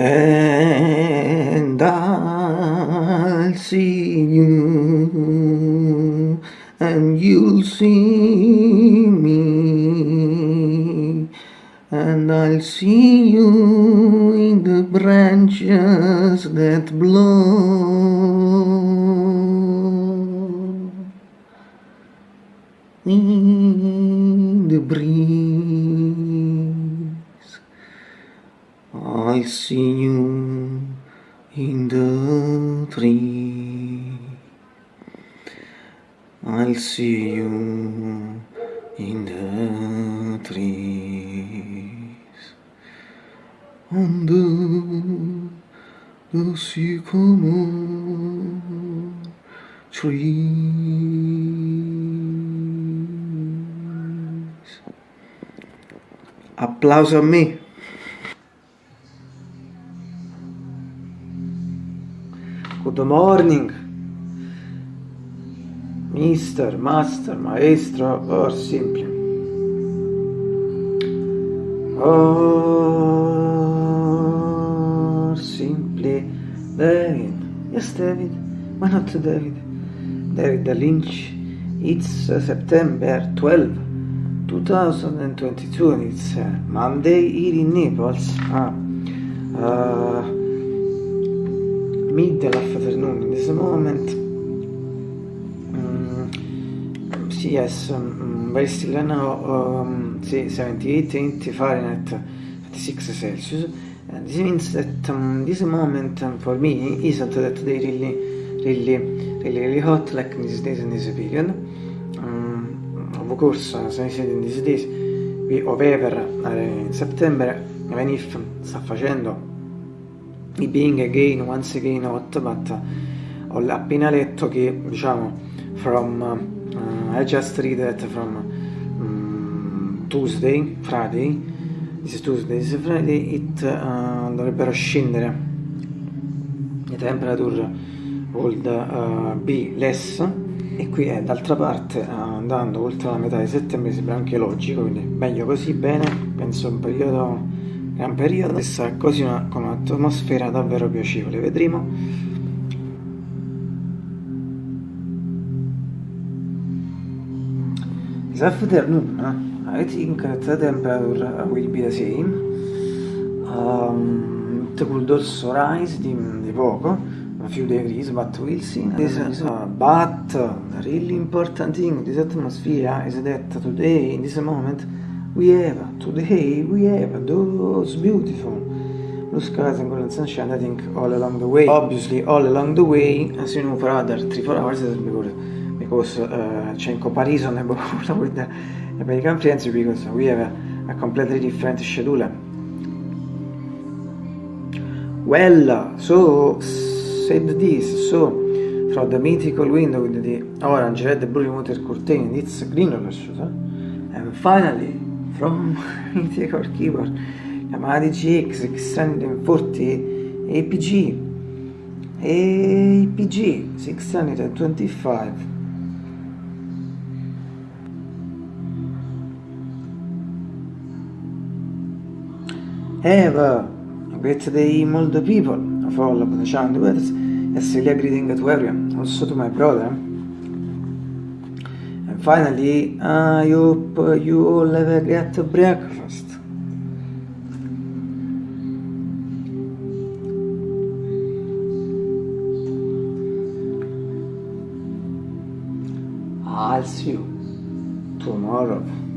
And I'll see you and you'll see me and I'll see you in the branches that blow in the breeze I see you in the tree I'll see you in the trees the, the sycamore trees. Applauso a me. Good morning, Mister, Master, Maestro, or simply. Or simply David. Yes, David. Why not David? David Lynch. It's uh, September 12, 2022 and it's uh, Monday here in Naples. Ah. Uh, middle afternoon in this moment. Um, yes, um, very still now, um, 78, 80 Fahrenheit, 56 Celsius. And this means that um, this moment um, for me isn't that they really, really, really, really hot like in these days in this period. Um, of course, as I said in these days, we however uh, in September, even if sta facendo being again, once again hot, but uh, ho appena letto che, diciamo, from, uh, I just read that from um, Tuesday, Friday, this is Tuesday, this is Friday, it uh, dovrebbero scendere, le temperature would uh, be less, e qui è d'altra parte andando oltre la metà di settembre sembra anche logico, quindi meglio così, bene, penso un periodo gran periodo questa così una, con un'atmosfera davvero piacevole. Vedremo. This afternoon I think the temperature will be the same um, it could also rise di, di poco a few degrees but we'll see this, uh, but the really important thing this atmosphere is that today in this moment we have today we have those beautiful blue skies and golden sunshine I think all along the way. Obviously all along the way as you know for other 3-4 hours because, because uh, c'è in comparison with the American friends because we have a, a completely different schedule. Well so said this so from the mythical window with the orange red blue water curtain it's green and finally from mythical keyboard Yamaha DGX, X640 APG APG 625 Have a great day molto people of all of the channel words a silly greeting to everyone also to my brother finally, I hope you all have a great breakfast. I'll see you tomorrow.